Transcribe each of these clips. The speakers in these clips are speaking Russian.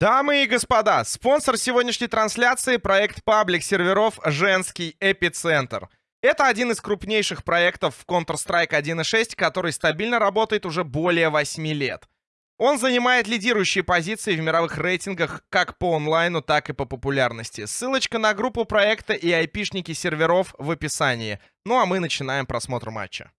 Дамы и господа, спонсор сегодняшней трансляции — проект паблик серверов «Женский эпицентр». Это один из крупнейших проектов в Counter-Strike 1.6, который стабильно работает уже более 8 лет. Он занимает лидирующие позиции в мировых рейтингах как по онлайну, так и по популярности. Ссылочка на группу проекта и айпишники серверов в описании. Ну а мы начинаем просмотр матча.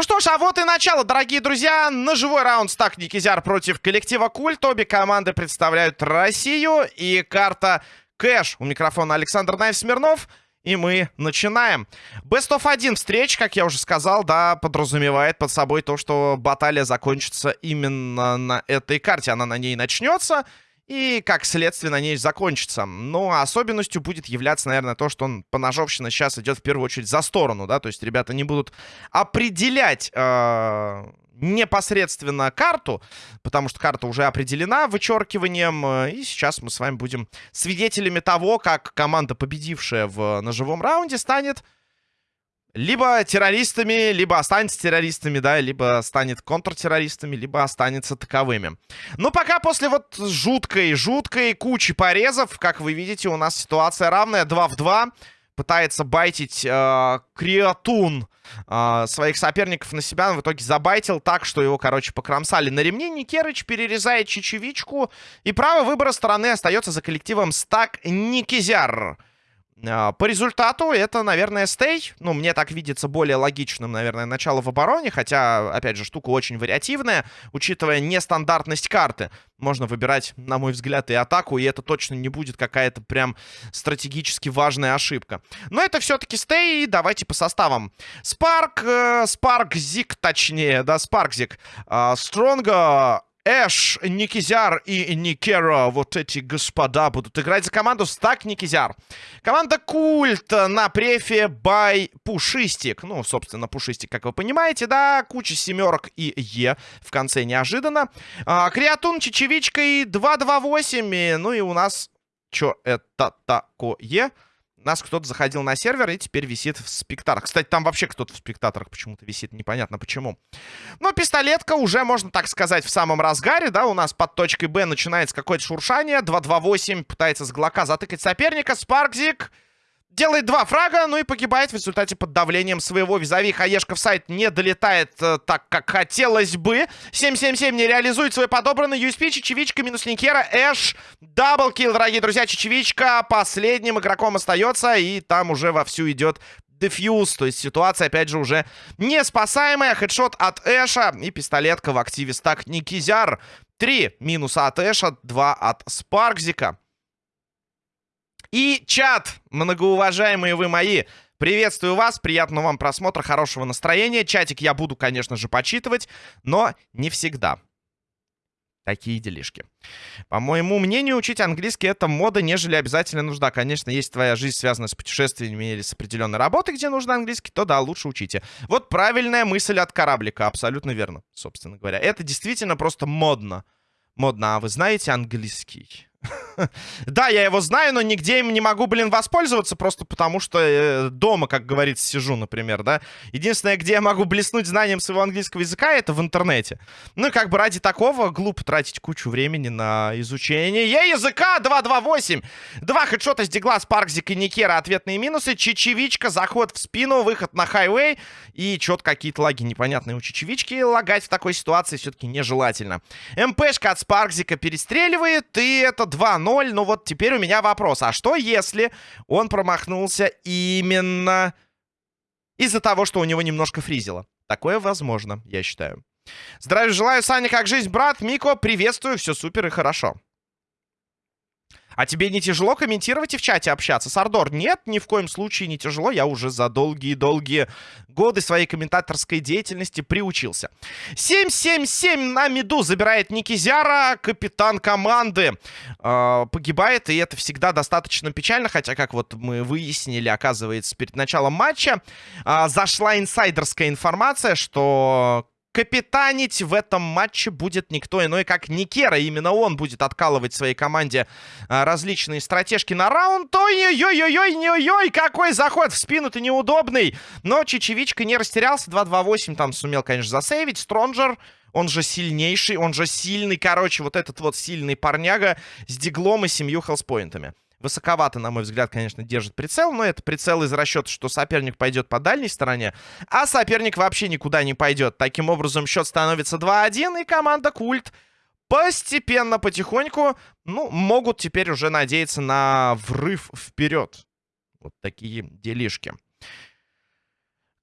Ну что ж, а вот и начало, дорогие друзья. Ножевой раунд стак Никизяр против коллектива Культ. Обе команды представляют Россию. И карта Кэш. У микрофона Александр Найв Смирнов. И мы начинаем. Best of 1 встреч, как я уже сказал, да, подразумевает под собой то, что баталия закончится именно на этой карте. Она на ней начнется и, как следствие, на ней закончится. Но особенностью будет являться, наверное, то, что он, поножовщина сейчас идет в первую очередь за сторону, да, то есть ребята не будут определять э, непосредственно карту, потому что карта уже определена вычеркиванием, э, и сейчас мы с вами будем свидетелями того, как команда, победившая в ножевом раунде, станет либо террористами, либо останется террористами, да, либо станет контртеррористами, либо останется таковыми. Но пока после вот жуткой, жуткой кучи порезов, как вы видите, у нас ситуация равная, 2 в 2. Пытается байтить э, Криатун э, своих соперников на себя, но в итоге забайтил так, что его, короче, покромсали на ремне. Никерыч перерезает чечевичку, и право выбора стороны остается за коллективом Стак Никизяр. А, по результату это, наверное, стей. Ну, мне так видится более логичным, наверное, начало в обороне. Хотя, опять же, штука очень вариативная, учитывая нестандартность карты. Можно выбирать, на мой взгляд, и атаку, и это точно не будет какая-то прям стратегически важная ошибка. Но это все-таки стей, давайте по составам. Спарк, э, Спарк Зик, точнее, да, Спаркзик. Э, Стронга, Эш, Никизяр и Никера, вот эти господа будут играть за команду Стак Никизяр. Команда Культ на префе Бай Пушистик. Ну, собственно, Пушистик, как вы понимаете, да, куча семерок и Е в конце неожиданно. А, Креатун, Чечевичка и 228. Ну и у нас... Чё это такое? Нас кто-то заходил на сервер и теперь висит в спектаторах. Кстати, там вообще кто-то в спектаторах почему-то висит, непонятно почему. Но пистолетка уже, можно так сказать, в самом разгаре, да, у нас под точкой Б начинается какое-то шуршание. 2-2-8 пытается с глока затыкать соперника. Спаркзик делает два фрага, ну и погибает в результате под давлением своего визави. Хаешка в сайт не долетает э, так, как хотелось бы. 7-7-7 не реализует свой подобранный USP. Чечевичка минус Никера. Эш. Даблкил, дорогие друзья. Чечевичка последним игроком остается. И там уже вовсю идет дефьюз. То есть ситуация, опять же, уже не спасаемая. Хедшот от Эша. И пистолетка в активе стак Никизяр. Три минуса от Эша, два от Спаркзика. И чат, многоуважаемые вы мои, приветствую вас, приятного вам просмотра, хорошего настроения. Чатик я буду, конечно же, почитывать, но не всегда. Такие делишки. По моему мнению, учить английский это мода, нежели обязательно нужда. Конечно, если твоя жизнь связана с путешествиями или с определенной работой, где нужно английский, то да, лучше учите. Вот правильная мысль от кораблика, абсолютно верно, собственно говоря. Это действительно просто модно. Модно, а вы знаете английский? Да, я его знаю, но нигде им не могу, блин, воспользоваться, просто потому что э, дома, как говорится, сижу, например, да. Единственное, где я могу блеснуть знанием своего английского языка, это в интернете. Ну, как бы ради такого глупо тратить кучу времени на изучение языка. 2-2-8. Два хедшота с Дигла, Спаркзик и Никера. Ответные минусы. Чечевичка, заход в спину, выход на хайвей. И что-то какие-то лаги непонятные у Чечевички. Лагать в такой ситуации все-таки нежелательно. МПшка от Спаркзика перестреливает, и это 2-0. Ну вот теперь у меня вопрос. А что если он промахнулся именно из-за того, что у него немножко фризило? Такое возможно, я считаю. Здравия желаю, Саня, как жизнь, брат? Мико, приветствую, все супер и хорошо. А тебе не тяжело комментировать и в чате общаться? Сардор, нет, ни в коем случае не тяжело. Я уже за долгие-долгие годы своей комментаторской деятельности приучился. 7-7-7 на миду забирает Никизяра, капитан команды. Э, погибает, и это всегда достаточно печально. Хотя, как вот мы выяснили, оказывается, перед началом матча э, зашла инсайдерская информация, что капитанить в этом матче будет никто иной, как Никера. Именно он будет откалывать своей команде а, различные стратежки на раунд. Ой-ой-ой-ой-ой, какой заход в спину-то неудобный. Но Чечевичка не растерялся. 2-2-8 там сумел, конечно, засейвить. Стронджер, он же сильнейший, он же сильный. Короче, вот этот вот сильный парняга с диглом и семью хелспоинтами. Высоковато, на мой взгляд, конечно, держит прицел, но это прицел из расчета, что соперник пойдет по дальней стороне, а соперник вообще никуда не пойдет. Таким образом, счет становится 2-1, и команда Культ постепенно, потихоньку, ну, могут теперь уже надеяться на врыв вперед. Вот такие делишки.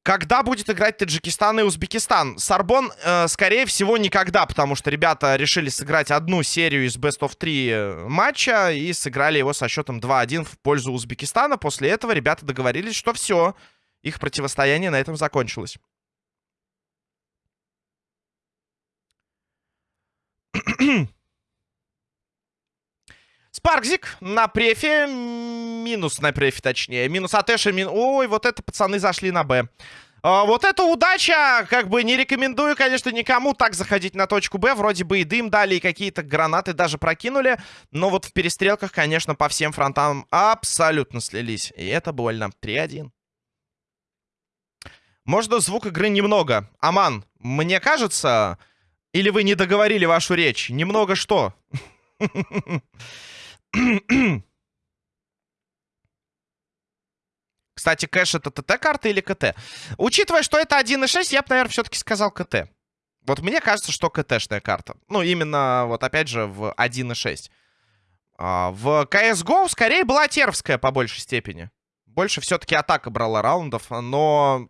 Когда будет играть Таджикистан и Узбекистан? Сарбон, э, скорее всего, никогда, потому что ребята решили сыграть одну серию из Best of 3 э, матча и сыграли его со счетом 2-1 в пользу Узбекистана. После этого ребята договорились, что все, их противостояние на этом закончилось. Спаркзик на префе. Минус на префе, точнее. Минус Атэша. Мин... Ой, вот это пацаны зашли на Б. А, вот это удача! Как бы не рекомендую, конечно, никому так заходить на точку Б. Вроде бы и дым дали, и какие-то гранаты даже прокинули. Но вот в перестрелках, конечно, по всем фронтам абсолютно слились. И это больно. 3-1. Можно звук игры немного. Аман, мне кажется... Или вы не договорили вашу речь? Немного что? Кстати, кэш это ТТ-карта или КТ? Учитывая, что это 1.6, я бы, наверное, все-таки сказал КТ. Вот мне кажется, что КТ-шная карта. Ну, именно, вот опять же, в 1.6. А, в CSGO скорее была тервская по большей степени. Больше все-таки атака брала раундов, но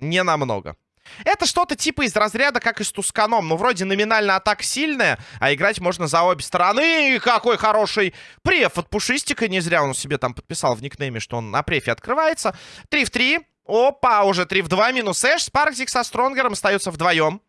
не намного. Это что-то типа из разряда, как и с Тусканом. Ну, вроде номинально атака сильная, а играть можно за обе стороны. И какой хороший преф от Пушистика. Не зря он себе там подписал в никнейме, что он на префе открывается. 3 в 3. Опа, уже 3 в 2. Минус Эш. Спаркзик со Стронгером остаются вдвоем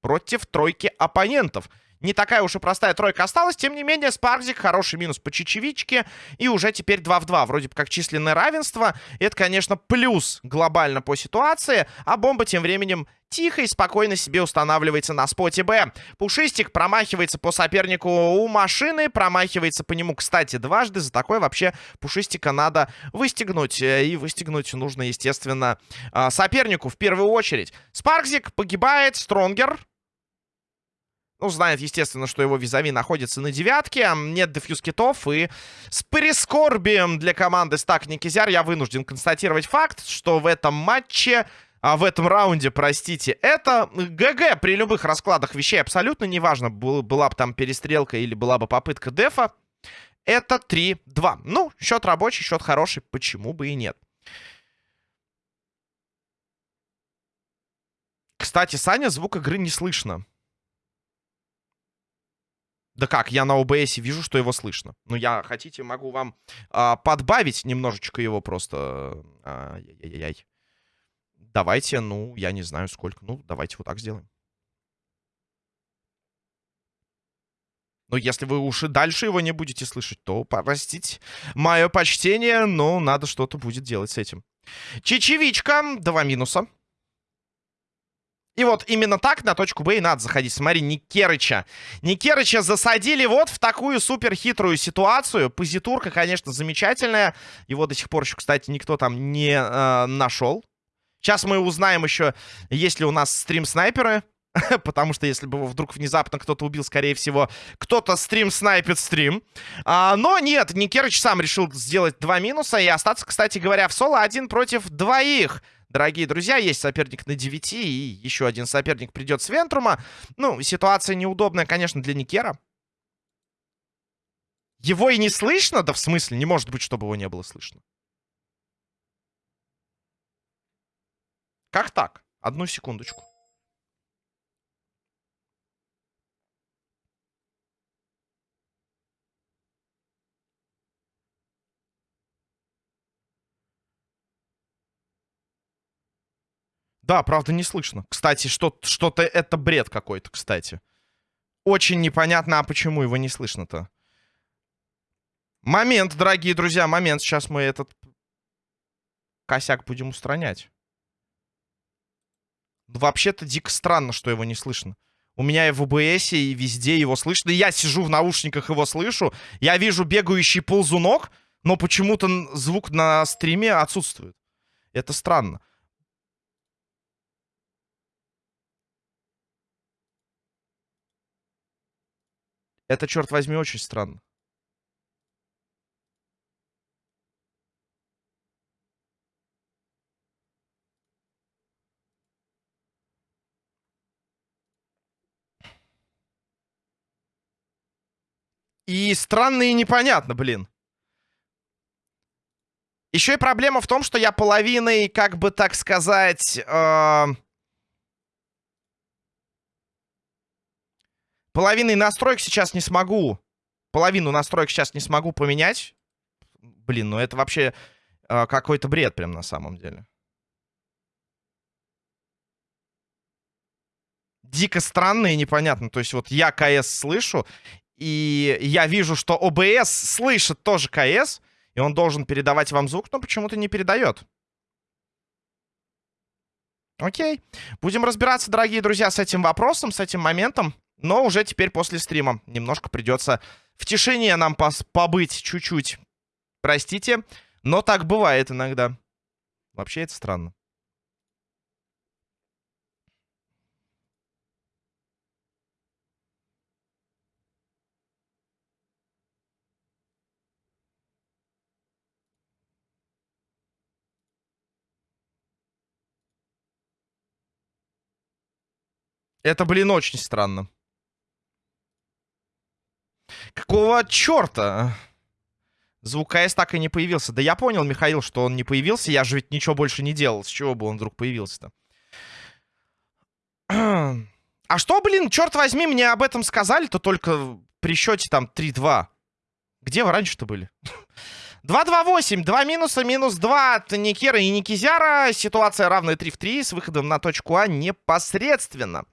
против тройки оппонентов. Не такая уж и простая тройка осталась. Тем не менее, Спаркзик хороший минус по чечевичке. И уже теперь 2 в 2. Вроде бы как численное равенство. Это, конечно, плюс глобально по ситуации. А бомба тем временем тихо и спокойно себе устанавливается на споте Б. Пушистик промахивается по сопернику у машины. Промахивается по нему, кстати, дважды. За такое вообще Пушистика надо выстегнуть. Э, и выстегнуть нужно, естественно, а, сопернику в первую очередь. Спаркзик погибает. Стронгер ну, знает, естественно, что его визави находится на девятке. Нет дефьюз китов. И с прискорбием для команды Стак Никизяр я вынужден констатировать факт, что в этом матче... А в этом раунде, простите, это ГГ при любых раскладах вещей. Абсолютно неважно, был, была бы там перестрелка или была бы попытка дефа. Это 3-2. Ну, счет рабочий, счет хороший, почему бы и нет. Кстати, Саня, звук игры не слышно. Да как, я на ОБС вижу, что его слышно. Ну, я, хотите, могу вам а, подбавить немножечко его просто. Ай-яй-яй. Давайте, ну, я не знаю сколько. Ну, давайте вот так сделаем. Но если вы уж и дальше его не будете слышать, то, простите, мое почтение, но надо что-то будет делать с этим. Чечевичка, два минуса. И вот именно так на точку Б и надо заходить. Смотри, Никерыча. Никерыча засадили вот в такую супер хитрую ситуацию. Позитурка, конечно, замечательная. Его до сих пор еще, кстати, никто там не э, нашел. Сейчас мы узнаем еще, есть ли у нас стрим-снайперы. Потому что если бы вдруг внезапно кто-то убил, скорее всего, кто-то стрим-снайпит стрим. А, но нет, Никерыч сам решил сделать два минуса и остаться, кстати говоря, в соло один против двоих. Дорогие друзья, есть соперник на 9, и еще один соперник придет с Вентрума. Ну, ситуация неудобная, конечно, для Никера. Его и не слышно? Да в смысле, не может быть, чтобы его не было слышно. Как так? Одну секундочку. Да, правда, не слышно. Кстати, что-то что это бред какой-то, кстати. Очень непонятно, а почему его не слышно-то. Момент, дорогие друзья, момент. Сейчас мы этот косяк будем устранять. Вообще-то дико странно, что его не слышно. У меня и в ОБС, и везде его слышно. Я сижу в наушниках, его слышу. Я вижу бегающий ползунок, но почему-то звук на стриме отсутствует. Это странно. Это, черт возьми, очень странно. И странно и непонятно, блин. Еще и проблема в том, что я половиной, как бы так сказать... Э... Половиной настроек сейчас не смогу. Половину настроек сейчас не смогу поменять. Блин, ну это вообще э, какой-то бред прям на самом деле. Дико странно и непонятно. То есть вот я КС слышу, и я вижу, что ОБС слышит тоже КС, и он должен передавать вам звук, но почему-то не передает. Окей. Будем разбираться, дорогие друзья, с этим вопросом, с этим моментом. Но уже теперь после стрима. Немножко придется в тишине нам побыть чуть-чуть. Простите, но так бывает иногда. Вообще это странно. Это, блин, очень странно. Какого черта? Звук КС так и не появился. Да я понял, Михаил, что он не появился. Я же ведь ничего больше не делал. С чего бы он вдруг появился-то? А что, блин, черт возьми, мне об этом сказали-то только при счете там 3-2. Где вы раньше-то были? 2-2-8. Два минуса, минус 2 от Никера и Никизяра. Ситуация равная 3 в 3 с выходом на точку А непосредственно.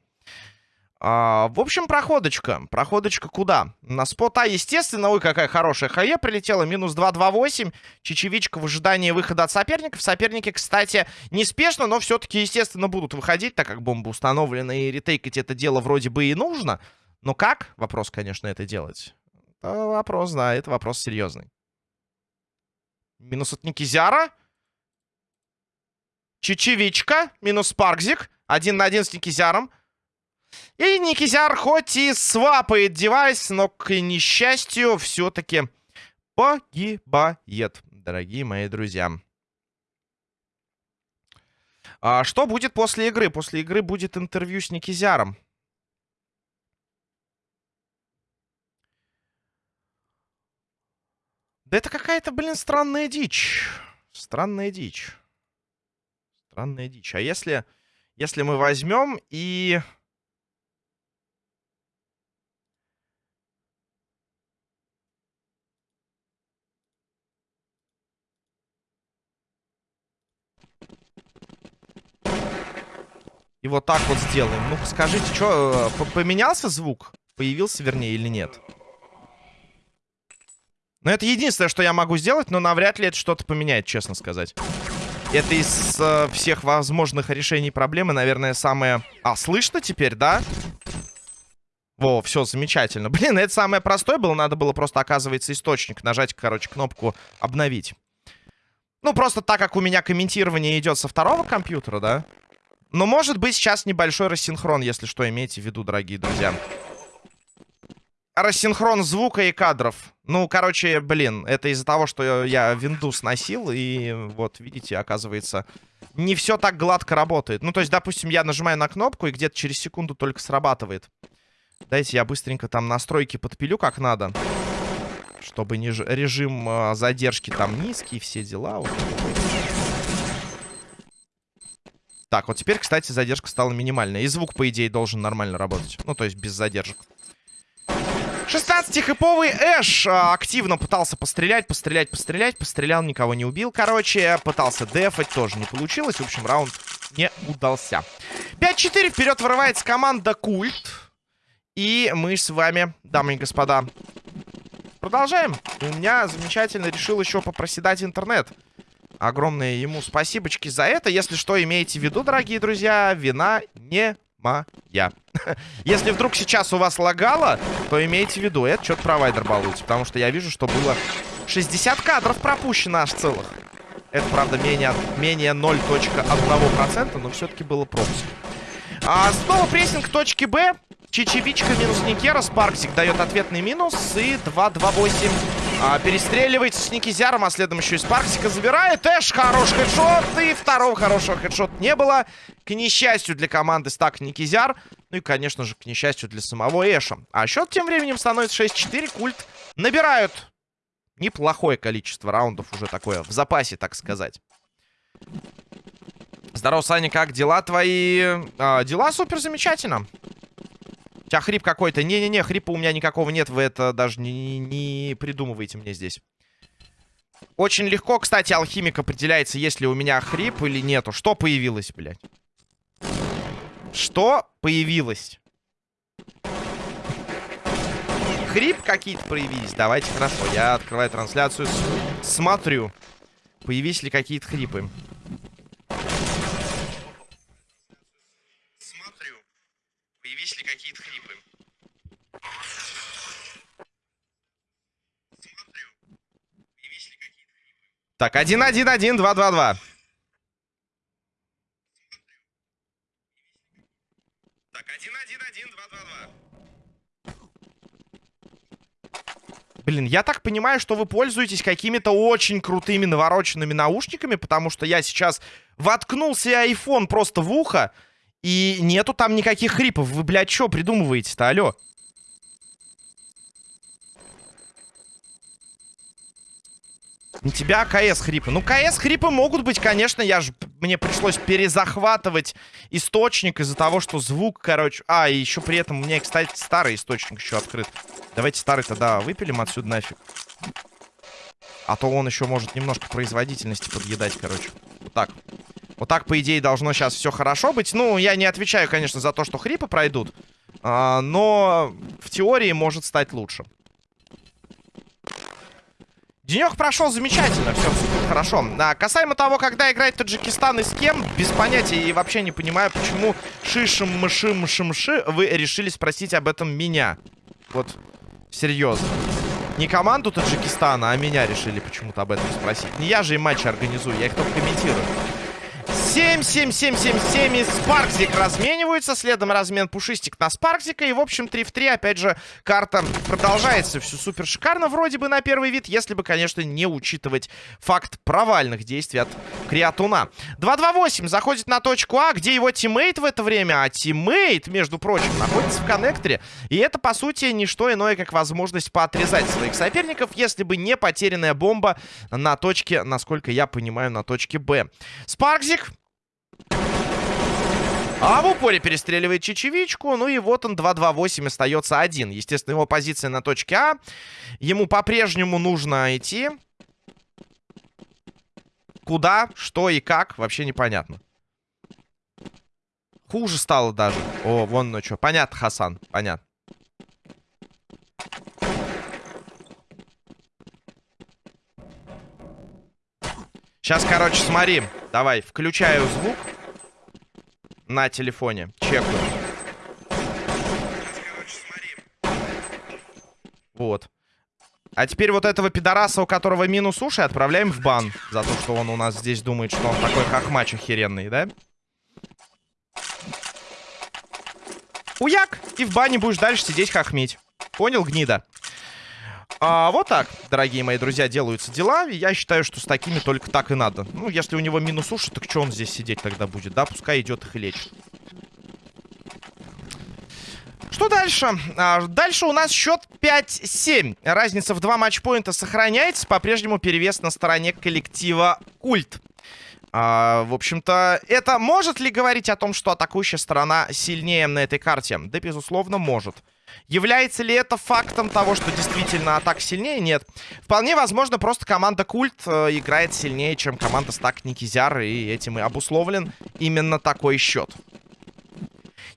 А, в общем, проходочка. Проходочка куда? На спота, естественно. Ой, какая хорошая хае прилетела. Минус 2-2-8. Чечевичка в ожидании выхода от соперников. Соперники, кстати, неспешно, но все-таки, естественно, будут выходить, так как бомба установлена. И ретейкать это дело вроде бы и нужно. Но как? Вопрос, конечно, это делать. Это вопрос, да, это вопрос серьезный. Минус от Никизяра. Чечевичка. Минус Паркзик. Один на один с Никизяром. И Никизяр хоть и свапает девайс, но, к несчастью, все-таки погибает, дорогие мои друзья. А что будет после игры? После игры будет интервью с Никизяром. Да это какая-то, блин, странная дичь. Странная дичь. Странная дичь. А если, если мы возьмем и... И вот так вот сделаем. Ну, скажите, что, э, поменялся звук? Появился, вернее, или нет? Ну, это единственное, что я могу сделать, но навряд ли это что-то поменяет, честно сказать. Это из э, всех возможных решений проблемы, наверное, самое... А, слышно теперь, да? Во, все, замечательно. Блин, это самое простое было. Надо было просто, оказывается, источник. Нажать, короче, кнопку «Обновить». Ну, просто так как у меня комментирование идет со второго компьютера, да? Но может быть сейчас небольшой рассинхрон, если что, имейте в виду, дорогие друзья. Рассинхрон звука и кадров. Ну, короче, блин, это из-за того, что я винду сносил, и вот, видите, оказывается, не все так гладко работает. Ну, то есть, допустим, я нажимаю на кнопку, и где-то через секунду только срабатывает. Дайте я быстренько там настройки подпилю как надо. Чтобы не режим э, задержки там низкий, все дела. Вот. Так, вот теперь, кстати, задержка стала минимальная. И звук, по идее, должен нормально работать. Ну, то есть без задержек. 16-хэповый Эш а, активно пытался пострелять, пострелять, пострелять. Пострелял, никого не убил, короче. Пытался дефать, тоже не получилось. В общем, раунд не удался. 5-4 вперед вырывается команда Культ. И мы с вами, дамы и господа, продолжаем. У меня замечательно решил еще попроседать интернет. Огромные ему спасибочки за это. Если что, имейте в виду, дорогие друзья, вина не моя. Если вдруг сейчас у вас лагало, то имейте в виду, это что-то провайдер балуется. Потому что я вижу, что было 60 кадров пропущено аж целых. Это, правда, менее, менее 0.1%, но все-таки было пропуск. А, снова прессинг точки Б. Чечевичка минус Никера. Спарксик дает ответный минус. И 2-2-8 а, перестреливается с Никизяром, а следом еще и Спарксика забирает. Эш, хороший хедшот. И второго хорошего хедшота не было. К несчастью для команды стак Никизяр. Ну и, конечно же, к несчастью для самого Эша. А счет тем временем становится 6-4. Культ набирают неплохое количество раундов уже такое в запасе, так сказать. Здорово, Саня, как дела твои? А, дела супер замечательно. У тебя хрип какой-то. Не-не-не, хрипа у меня никакого нет. Вы это даже не, не придумываете мне здесь. Очень легко, кстати, алхимик определяется, есть ли у меня хрип или нету. Что появилось, блядь? Что появилось? Хрип какие-то появились. Давайте, хорошо. Я открываю трансляцию, смотрю. Появились ли какие-то хрипы. Появились ли какие-то хрипы? Смотрю. Появились ли какие-то хрипы? Так, 1-1-1, 2-2-2. Так, 1-1-1, 2-2-2. Блин, я так понимаю, что вы пользуетесь какими-то очень крутыми навороченными наушниками, потому что я сейчас воткнул себе iPhone просто в ухо, и нету там никаких хрипов. Вы, блядь, что придумываете-то, алло? У тебя КС хрипы. Ну, КС хрипы могут быть, конечно. Я же... Мне пришлось перезахватывать источник из-за того, что звук, короче... А, и еще при этом у меня, кстати, старый источник еще открыт. Давайте старый тогда выпилим отсюда нафиг. А то он еще может немножко производительности подъедать, короче. Вот так. Вот так, по идее, должно сейчас все хорошо быть. Ну, я не отвечаю, конечно, за то, что хрипы пройдут. А, но в теории может стать лучше. Денек прошел замечательно, все хорошо. А, касаемо того, когда играет Таджикистан и с кем, без понятия и вообще не понимаю, почему шишим мышим шимши вы решили спросить об этом меня. Вот, серьезно. Не команду Таджикистана, а меня решили почему-то об этом спросить. Не я же и матчи организую, я их только комментирую. 7, 7, 7, 7, 7 и Спаркзик размениваются. Следом размен Пушистик на Спаркзика. И, в общем, 3 в 3. Опять же, карта продолжается. Все супер шикарно вроде бы на первый вид. Если бы, конечно, не учитывать факт провальных действий от Криатуна. 2-2-8 заходит на точку А, где его тиммейт в это время. А тиммейт, между прочим, находится в коннекторе. И это, по сути, не что иное, как возможность поотрезать своих соперников, если бы не потерянная бомба на точке, насколько я понимаю, на точке Б. Спаркзик а в упоре перестреливает чечевичку. Ну и вот он 2-2-8 остается один. Естественно, его позиция на точке А. Ему по-прежнему нужно идти. Куда, что и как, вообще непонятно. Хуже стало даже. О, вон ну что. Понятно, Хасан, понятно. Сейчас, короче, смотри. Давай, включаю звук на телефоне. Чекаю. Вот. А теперь вот этого пидораса, у которого минус уши, отправляем в бан. За то, что он у нас здесь думает, что он такой хохмач охеренный, да? Уяк! И в бане будешь дальше сидеть хохмить. Понял, гнида? А, вот так, дорогие мои друзья, делаются дела. Я считаю, что с такими только так и надо. Ну, если у него минус уши, так что он здесь сидеть тогда будет? Да, пускай идет их и лечит. Что дальше? А, дальше у нас счет 5-7. Разница в два матчпоинта сохраняется. По-прежнему перевес на стороне коллектива Культ. А, в общем-то, это может ли говорить о том, что атакующая сторона сильнее на этой карте? Да, безусловно, может. Является ли это фактом того, что действительно атака сильнее? Нет. Вполне возможно, просто команда Культ э, играет сильнее, чем команда Стак Никизяр, и этим и обусловлен именно такой счет.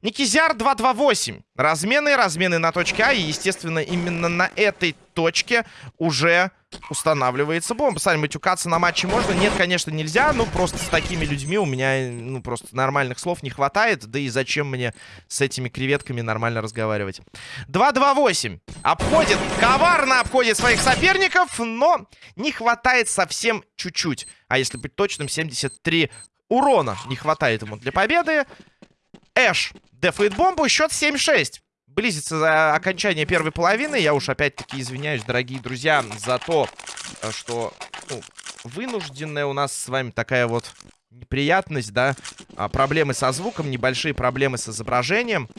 Никизяр 2-2-8. Размены, размены на точке А, и, естественно, именно на этой точке уже устанавливается бомба. Сами матюкаться на матче можно? Нет, конечно, нельзя. Ну, просто с такими людьми у меня, ну, просто нормальных слов не хватает. Да и зачем мне с этими креветками нормально разговаривать? 2-2-8. Обходит, коварно обходит своих соперников, но не хватает совсем чуть-чуть. А если быть точным, 73 урона не хватает ему для победы. Эш дефает бомбу, счет 7-6 близится окончание первой половины. Я уж опять-таки извиняюсь, дорогие друзья, за то, э, что ну, вынужденная у нас с вами такая вот неприятность, да. А, проблемы со звуком, небольшие проблемы с изображением.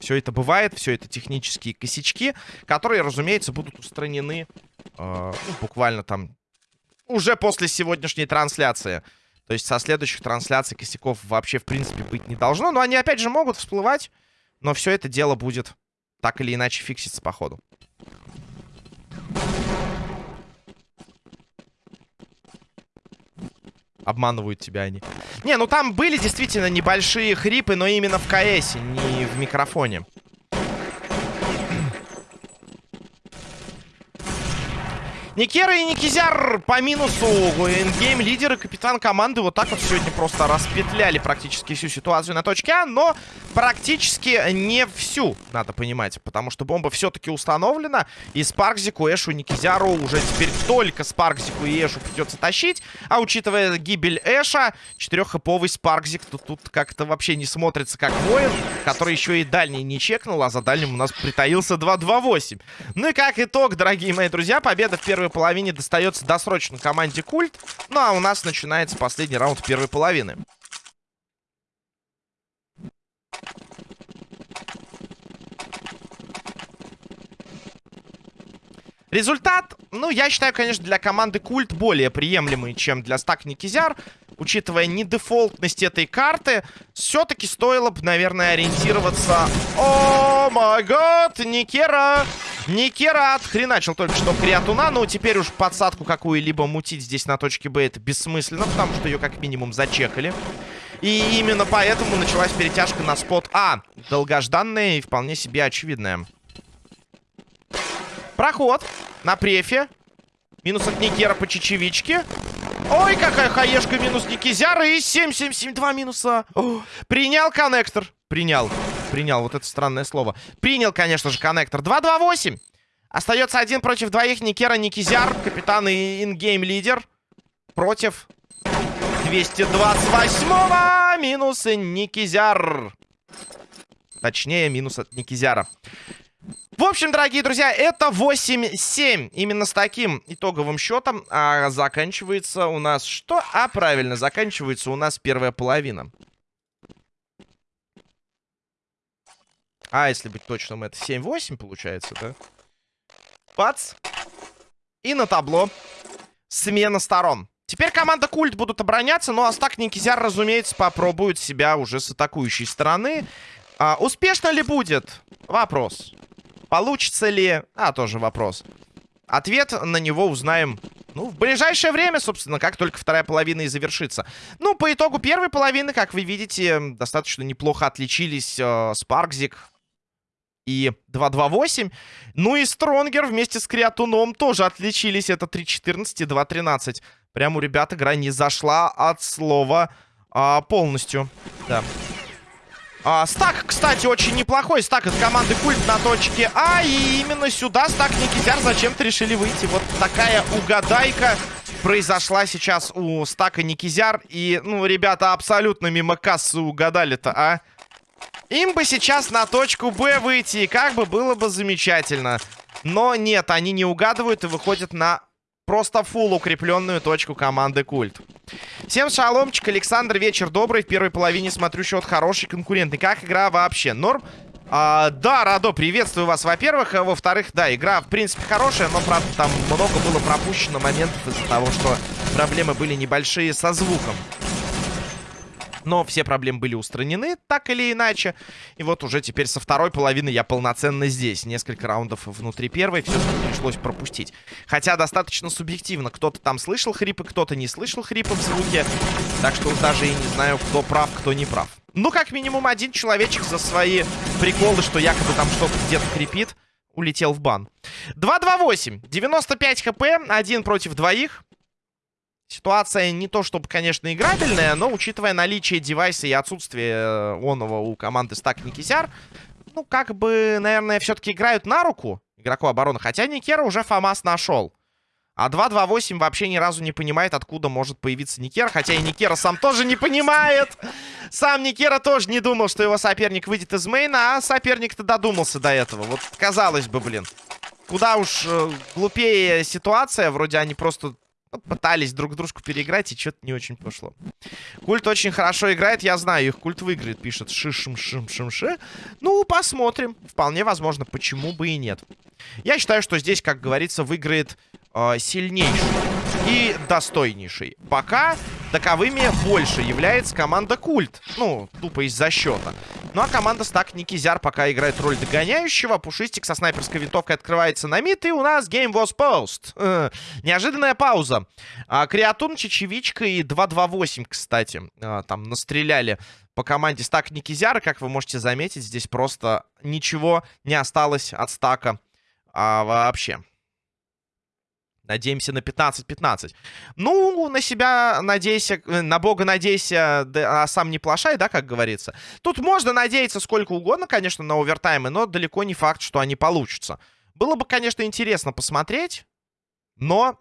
Все это бывает, все это технические косячки, которые, разумеется, будут устранены э, ну, буквально там уже после сегодняшней трансляции. То есть со следующих трансляций косяков вообще, в принципе, быть не должно. Но они, опять же, могут всплывать. Но все это дело будет так или иначе фикситься по ходу. Обманывают тебя они. Не, ну там были действительно небольшие хрипы, но именно в КС, не в микрофоне. Никера и Никизяр по минусу. Эндгейм лидер и капитан команды вот так вот сегодня просто распетляли практически всю ситуацию на точке А, но практически не всю, надо понимать, потому что бомба все-таки установлена, и Спаркзику, Эшу, Никизяру уже теперь только Спаркзику и Эшу придется тащить, а учитывая гибель Эша, четыреххэповый Спаркзик то тут как-то вообще не смотрится как воин, который еще и дальний не чекнул, а за дальним у нас притаился 2-2-8. Ну и как итог, дорогие мои друзья, победа в первой первой половине достается досрочно команде Культ. Ну а у нас начинается последний раунд первой половины. Результат, ну, я считаю, конечно, для команды Культ более приемлемый, чем для стак Никизяр. Учитывая недефолтность этой карты, все-таки стоило бы, наверное, ориентироваться... О май гад, Никера! Никера отхреначил только что Криатуна, но теперь уж подсадку какую-либо мутить здесь на точке Б это бессмысленно, потому что ее как минимум зачекали. И именно поэтому началась перетяжка на спот А. Долгожданная и вполне себе очевидная. Проход на префе. Минус от Никера по чечевичке. Ой, какая хаешка минус Никизяра. И 7-7-7, 2 минуса. О, принял коннектор. Принял. Принял, вот это странное слово. Принял, конечно же, коннектор. 2-2-8. Остается один против двоих. Никера, Никизяр. Капитан и ингейм-лидер. Против 228-го. Минус Никизяр. Точнее, минус от Никизяра. В общем, дорогие друзья, это 8-7. Именно с таким итоговым счетом а, заканчивается у нас что? А, правильно, заканчивается у нас первая половина. А, если быть точным, это 7-8 получается, да? Бац. И на табло смена сторон. Теперь команда Культ будут обороняться, но Астак Никизяр, разумеется, попробует себя уже с атакующей стороны. А, успешно ли будет? Вопрос. Получится ли? А, тоже вопрос. Ответ на него узнаем, ну, в ближайшее время, собственно, как только вторая половина и завершится. Ну, по итогу первой половины, как вы видите, достаточно неплохо отличились э, Спаркзик и 2-2-8. Ну и Стронгер вместе с Криатуном тоже отличились. Это 3-14 и 2-13. Прям у ребят игра не зашла от слова а, полностью. Да. А, стак, кстати, очень неплохой. Стак от команды Культ на точке А. И именно сюда стак Никитяр зачем-то решили выйти. Вот такая угадайка произошла сейчас у стака Никизяр. И, ну, ребята абсолютно мимо кассы угадали-то, а? Им бы сейчас на точку Б выйти, и как бы было бы замечательно. Но нет, они не угадывают и выходят на просто фул укрепленную точку команды Культ. Всем шаломчик, Александр, вечер добрый. В первой половине смотрю счет хороший, конкурентный. Как игра вообще? Норм? А, да, Радо, приветствую вас, во-первых. А во-вторых, да, игра, в принципе, хорошая, но, правда, там много было пропущено моментов из-за того, что проблемы были небольшие со звуком. Но все проблемы были устранены, так или иначе. И вот уже теперь со второй половины я полноценно здесь. Несколько раундов внутри первой все пришлось пропустить. Хотя достаточно субъективно. Кто-то там слышал хрипы, кто-то не слышал хрипы в звуке. Так что даже и не знаю, кто прав, кто не прав. Ну, как минимум, один человечек за свои приколы, что якобы там что-то где-то хрипит, улетел в бан. 2-2-8. 95 хп. Один против двоих. Ситуация не то чтобы, конечно, играбельная, но учитывая наличие девайса и отсутствие э, оного у команды стак Никисяр, ну, как бы, наверное, все-таки играют на руку игроку обороны. Хотя Никера уже Фамас нашел. А 2-2-8 вообще ни разу не понимает, откуда может появиться Никера. Хотя и Никера сам тоже не понимает. Сам Никера тоже не думал, что его соперник выйдет из мейна. А соперник-то додумался до этого. Вот казалось бы, блин. Куда уж э, глупее ситуация. Вроде они просто пытались друг дружку переиграть, и что-то не очень пошло. Культ очень хорошо играет, я знаю, их культ выиграет, пишет шишим шим шим ши Ну, посмотрим. Вполне возможно, почему бы и нет. Я считаю, что здесь, как говорится, выиграет э, сильнейший и достойнейший. Пока таковыми больше является команда Культ. Ну, тупо из-за счета. Ну, а команда Стак Никизяр пока играет роль догоняющего. Пушистик со снайперской винтовкой открывается на мид. И у нас Game was Post. Э, неожиданная пауза. А, Креатун, Чечевичка и 2-2-8, кстати. А, там настреляли по команде Стак Никизяра. Как вы можете заметить, здесь просто ничего не осталось от Стака а, вообще. Надеемся на 15-15. Ну, на себя надейся, э, на бога надейся, да, а сам не плашай, да, как говорится. Тут можно надеяться сколько угодно, конечно, на овертаймы, но далеко не факт, что они получатся. Было бы, конечно, интересно посмотреть, но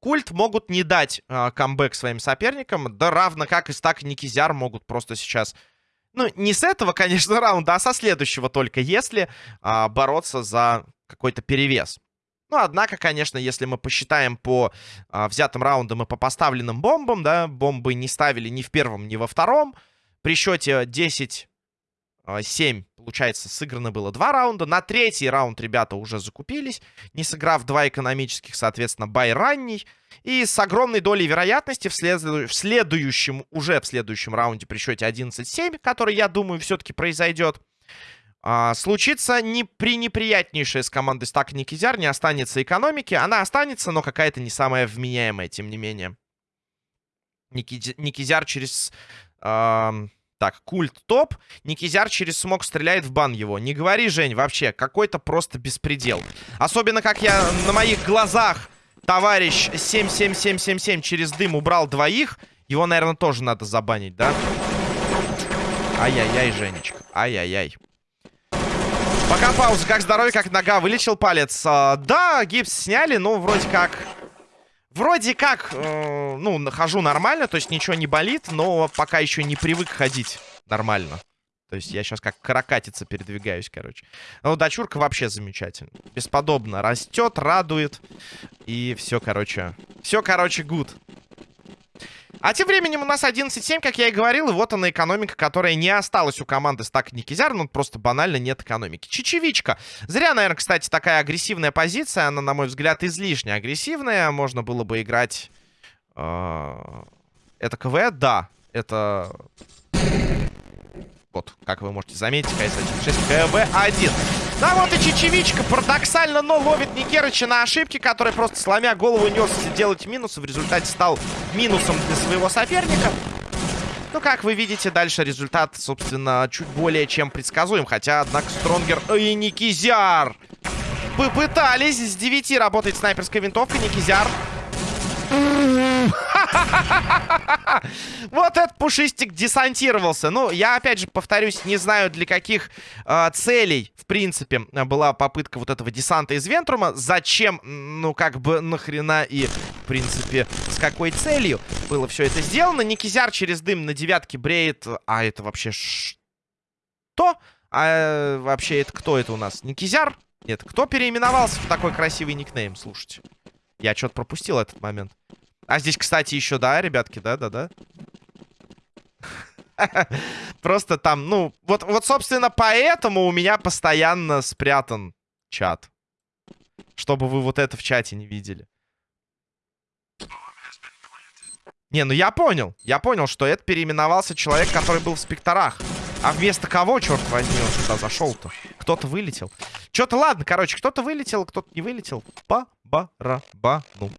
Культ могут не дать э, камбэк своим соперникам, да равно как и Стак Никизяр могут просто сейчас... Ну, не с этого, конечно, раунда, а со следующего только, если э, бороться за какой-то перевес. Ну, однако, конечно, если мы посчитаем по а, взятым раундам и по поставленным бомбам, да, бомбы не ставили ни в первом, ни во втором. При счете 10-7, а, получается, сыграно было два раунда. На третий раунд ребята уже закупились, не сыграв два экономических, соответственно, бай ранний. И с огромной долей вероятности в, след... в следующем, уже в следующем раунде при счете 11-7, который, я думаю, все-таки произойдет, а, случится не пренеприятнейшее с командой Стак Никизяр, не останется экономики. Она останется, но какая-то не самая вменяемая, тем не менее. Ники... Никизяр через... Так, культ топ. Никизяр через смог стреляет в бан его. Не говори, Жень, вообще, какой-то просто беспредел. Особенно, как я на моих глазах, товарищ 77777 через дым убрал двоих. Его, наверное, тоже надо забанить, да? Ай-яй-яй, Женечка. Ай-яй-яй. Пока пауза. Как здоровье, как нога. Вылечил палец. А, да, гипс сняли, но вроде как... Вроде как, э, ну, нахожу нормально, то есть ничего не болит, но пока еще не привык ходить нормально. То есть я сейчас как каракатица передвигаюсь, короче. Ну, дочурка вообще замечательно. Бесподобно растет, радует. И все, короче. Все, короче, гуд. А тем временем у нас 11-7, как я и говорил, и вот она экономика, которая не осталась у команды Стак Никизяр, ну просто банально нет экономики. Чечевичка. Зря, наверное, кстати, такая агрессивная позиция, она, на мой взгляд, излишне агрессивная. Можно было бы играть... Э, это КВ? Да, это вот, как вы можете заметить, КС-1.6, КВ-1. Да вот и Чечевичка парадоксально, но ловит Никерыча на ошибки, который просто сломя голову несся делать минус. В результате стал минусом для своего соперника. Ну, как вы видите, дальше результат, собственно, чуть более чем предсказуем. Хотя, однако, Стронгер и Никизяр попытались с 9 работать снайперской винтовкой. Никизяр Вот этот пушистик десантировался. Ну, я, опять же, повторюсь, не знаю, для каких э, целей, в принципе, была попытка вот этого десанта из Вентрума. Зачем, ну, как бы, нахрена и, в принципе, с какой целью было все это сделано. Никизяр через дым на девятке бреет. А это вообще что? А вообще это кто это у нас? Никизяр? Нет, кто переименовался в такой красивый никнейм? Слушайте. Я что-то пропустил этот момент. А здесь, кстати, еще, да, ребятки, да-да-да. Просто там, ну, вот, вот, собственно, поэтому у меня постоянно спрятан чат. Чтобы вы вот это в чате не видели. Не, ну я понял. Я понял, что это переименовался человек, который был в спекторах. А вместо кого, черт возьми, он сюда зашел-то? Кто-то вылетел. Что-то, ладно, короче, кто-то вылетел, кто-то не вылетел. По барабану.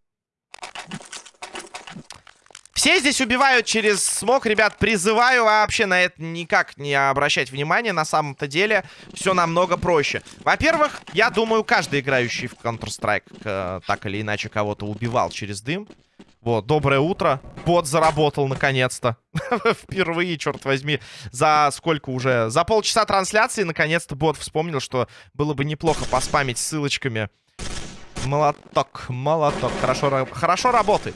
Все здесь убивают через смог. Ребят, призываю вообще на это никак не обращать внимания. На самом-то деле все намного проще. Во-первых, я думаю, каждый играющий в Counter-Strike э, так или иначе кого-то убивал через дым. Вот, доброе утро. Бот заработал наконец-то. Впервые, черт возьми, за сколько уже? За полчаса трансляции наконец-то бот вспомнил, что было бы неплохо поспамить ссылочками. Молоток, молоток. Хорошо, хорошо работает.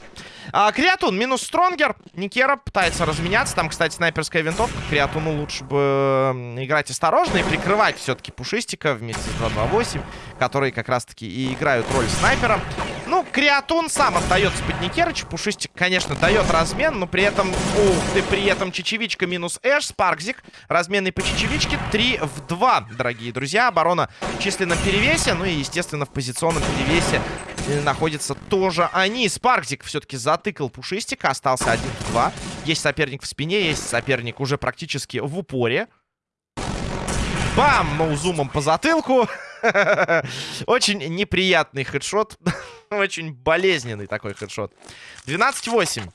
А, Креатун минус Стронгер. Никера пытается разменяться. Там, кстати, снайперская винтовка. Креатуну лучше бы играть осторожно и прикрывать все-таки Пушистика вместе с 228, которые как раз-таки и играют роль снайпера. Ну, Креатун сам отдается под Никерыч. Пушистик, конечно, дает размен, но при этом... Ух ты, при этом Чечевичка минус Эш, Спаркзик. Разменный по Чечевичке 3 в 2, дорогие друзья. Оборона в численном перевесе, ну и, естественно, в позиционном перевесе находятся тоже они. Спаркзик все-таки затыкал Пушистика, остался 1 в 2. Есть соперник в спине, есть соперник уже практически в упоре. Бам! Ноузумом по затылку. Очень неприятный хедшот. Очень болезненный такой хедшот. 12-8.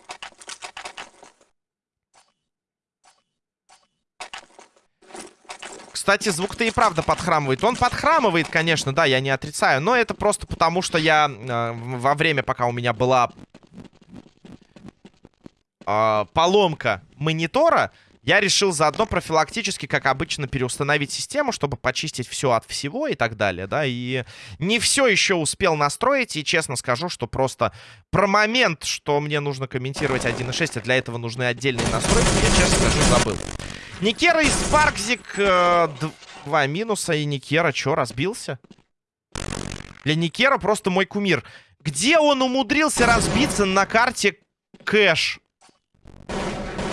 Кстати, звук-то и правда подхрамывает. Он подхрамывает, конечно, да, я не отрицаю. Но это просто потому, что я э, во время, пока у меня была э, поломка монитора, я решил заодно профилактически, как обычно, переустановить систему, чтобы почистить все от всего и так далее, да, и не все еще успел настроить, и честно скажу, что просто про момент, что мне нужно комментировать 1.6, а для этого нужны отдельные настройки, я, честно скажу, забыл. Никера и Спаркзик, э, два минуса, и Никера, что, разбился? Для Никера просто мой кумир. Где он умудрился разбиться на карте Кэш?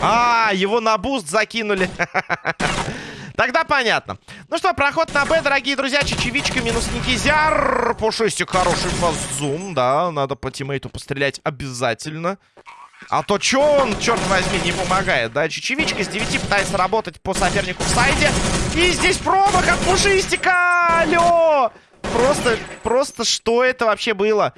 А, его на буст закинули. Тогда понятно. Ну что, проход на Б, дорогие друзья. Чечевичка минус Никизяр. Пушистик хороший фаззум, да. Надо по тиммейту пострелять обязательно. А то чё он, черт возьми, не помогает, да? Чечевичка с 9 пытается работать по сопернику в сайде. И здесь промах от Пушистика! Алло! Просто, просто что это вообще было?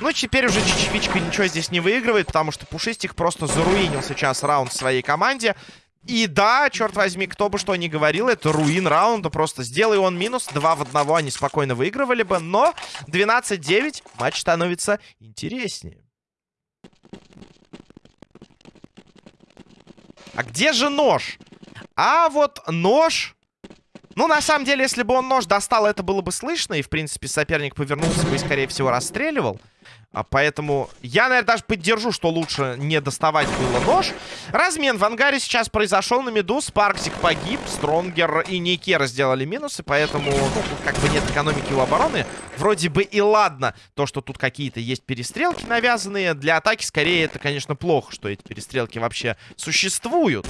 Ну, теперь уже Чечевичка ничего здесь не выигрывает, потому что Пушистик просто заруинил сейчас раунд своей команде. И да, черт возьми, кто бы что ни говорил, это руин раунда. Просто сделай он минус, 2 в 1 они спокойно выигрывали бы. Но 12-9 матч становится интереснее. А где же нож? А вот нож ну, на самом деле, если бы он нож достал, это было бы слышно. И, в принципе, соперник повернулся бы и, скорее всего, расстреливал. А поэтому я, наверное, даже поддержу, что лучше не доставать было нож. Размен в ангаре сейчас произошел на меду. Спарксик погиб, Стронгер и Никера сделали минусы. Поэтому, ну, как бы нет экономики у обороны. Вроде бы и ладно, то, что тут какие-то есть перестрелки навязанные. Для атаки, скорее, это, конечно, плохо, что эти перестрелки вообще существуют.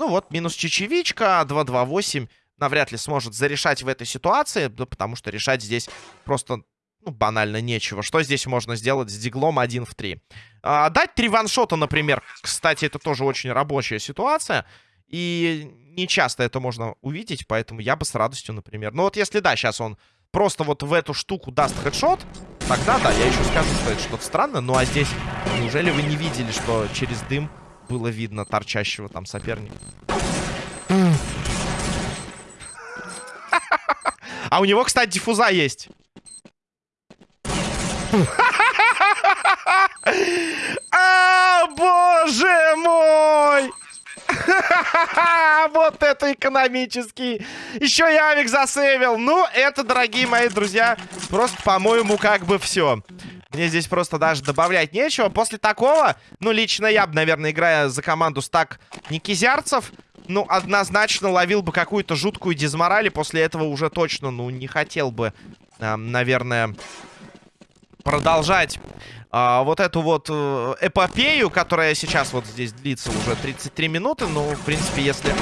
Ну вот, минус чечевичка, 2-2-8 навряд ли сможет зарешать в этой ситуации, да, потому что решать здесь просто, ну, банально нечего. Что здесь можно сделать с диглом 1 в 3? А, дать три ваншота, например. Кстати, это тоже очень рабочая ситуация. И не часто это можно увидеть, поэтому я бы с радостью, например... Ну вот если, да, сейчас он просто вот в эту штуку даст хедшот, тогда, да, я еще скажу, что это что-то странное. Ну а здесь, неужели вы не видели, что через дым было видно торчащего там соперника. А у него, кстати, диффуза есть. А, боже мой! Вот это экономический. Еще и авик засейвил. Ну, это, дорогие мои друзья, просто, по-моему, как бы все. Мне здесь просто даже добавлять нечего. После такого, ну, лично я бы, наверное, играя за команду стак Никизярцев, ну, однозначно ловил бы какую-то жуткую дизмораль. И после этого уже точно, ну, не хотел бы, э, наверное, продолжать э, вот эту вот э, эпопею, которая сейчас вот здесь длится уже 33 минуты. Ну, в принципе, если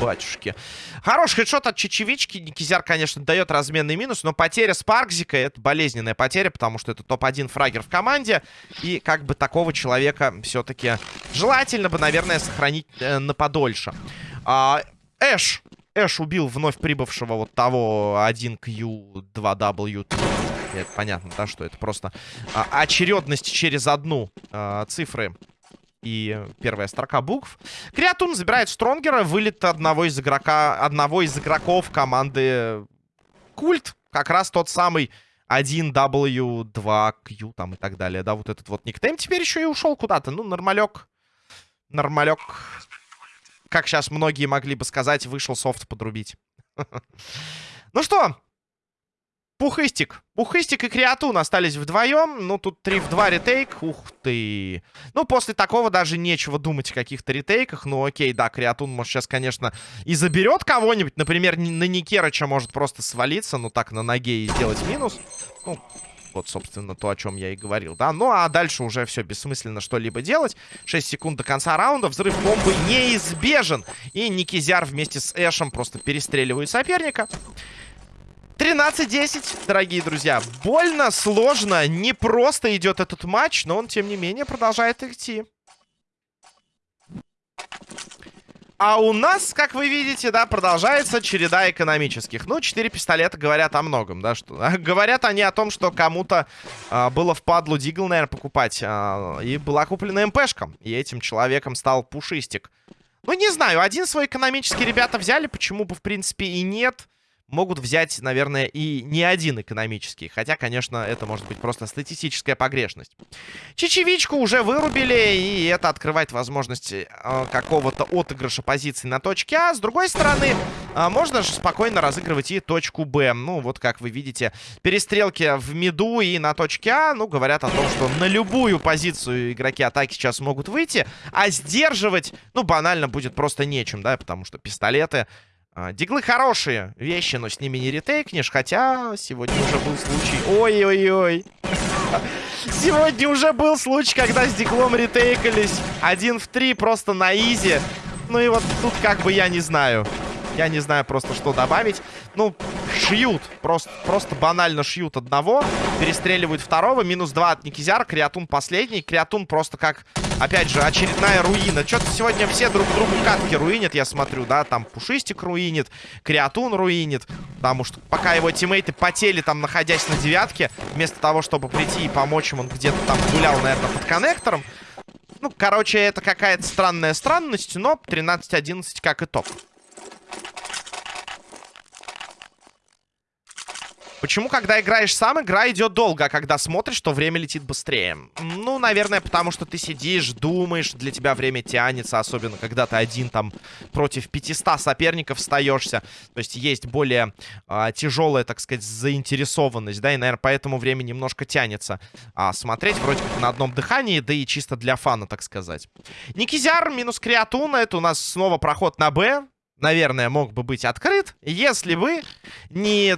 батюшки. Хороший хедшот от Чечевички. Никизяр, конечно, дает разменный минус, но потеря Спаркзика — это болезненная потеря, потому что это топ-1 фрагер в команде. И как бы такого человека все-таки желательно бы, наверное, сохранить э, на подольше. А, Эш. Эш убил вновь прибывшего вот того 1Q2W Это понятно, да, что это просто а, очередность через одну а, цифры и первая строка букв. Креатун забирает Стронгера, вылет одного из игрока, одного из игроков команды Культ. Как раз тот самый 1W2Q там и так далее, да, вот этот вот никнейм теперь еще и ушел куда-то. Ну, нормалек. Нормалек. Как сейчас многие могли бы сказать, вышел софт подрубить. Ну что, Пухыстик. Пухыстик и Креатун остались вдвоем. Ну, тут 3 в 2 ретейк. Ух ты. Ну, после такого даже нечего думать о каких-то ретейках. Ну, окей, да, Креатун, может, сейчас, конечно, и заберет кого-нибудь. Например, на Никерыча может просто свалиться, ну, так, на ноге и сделать минус. Ну, вот, собственно, то, о чем я и говорил, да. Ну, а дальше уже все бессмысленно что-либо делать. 6 секунд до конца раунда. Взрыв бомбы неизбежен. И Никизяр вместе с Эшем просто перестреливают соперника. 13-10, дорогие друзья. Больно, сложно, не просто идет этот матч, но он, тем не менее, продолжает идти. А у нас, как вы видите, да, продолжается череда экономических. Ну, четыре пистолета говорят о многом, да, что... говорят они о том, что кому-то а, было впадлу Дигл, наверное, покупать. А, и была куплена МПшка. И этим человеком стал Пушистик. Ну, не знаю, один свой экономический ребята взяли, почему бы, в принципе, и нет могут взять, наверное, и не один экономический. Хотя, конечно, это может быть просто статистическая погрешность. Чечевичку уже вырубили, и это открывает возможность э, какого-то отыгрыша позиций на точке А. С другой стороны, э, можно же спокойно разыгрывать и точку Б. Ну, вот как вы видите, перестрелки в миду и на точке А, ну, говорят о том, что на любую позицию игроки атаки сейчас могут выйти, а сдерживать, ну, банально будет просто нечем, да, потому что пистолеты диглы хорошие вещи, но с ними не ретейкнешь. Хотя сегодня уже был случай... Ой-ой-ой. Сегодня уже был случай, когда с диглом ретейкались. Один в три просто на изи. Ну и вот тут как бы я не знаю. Я не знаю просто, что добавить. Ну, шьют. Просто, просто банально шьют одного. Перестреливают второго. Минус два от Никизяра. Креатун последний. Креатун просто как, опять же, очередная руина. Что-то сегодня все друг другу катки руинят, я смотрю, да. Там Пушистик руинит, Креатун руинит. Потому что пока его тиммейты потели там, находясь на девятке, вместо того, чтобы прийти и помочь им, он где-то там гулял, наверное, под коннектором. Ну, короче, это какая-то странная странность, но 13-11 как итог. Почему, когда играешь сам, игра идет долго, а когда смотришь, то время летит быстрее? Ну, наверное, потому что ты сидишь, думаешь, для тебя время тянется, особенно когда ты один там против 500 соперников встаешься. То есть есть более а, тяжелая, так сказать, заинтересованность, да, и, наверное, поэтому время немножко тянется. А смотреть вроде как на одном дыхании, да и чисто для фана, так сказать. Никизяр минус Креатуна, это у нас снова проход на Б. Наверное, мог бы быть открыт, если бы не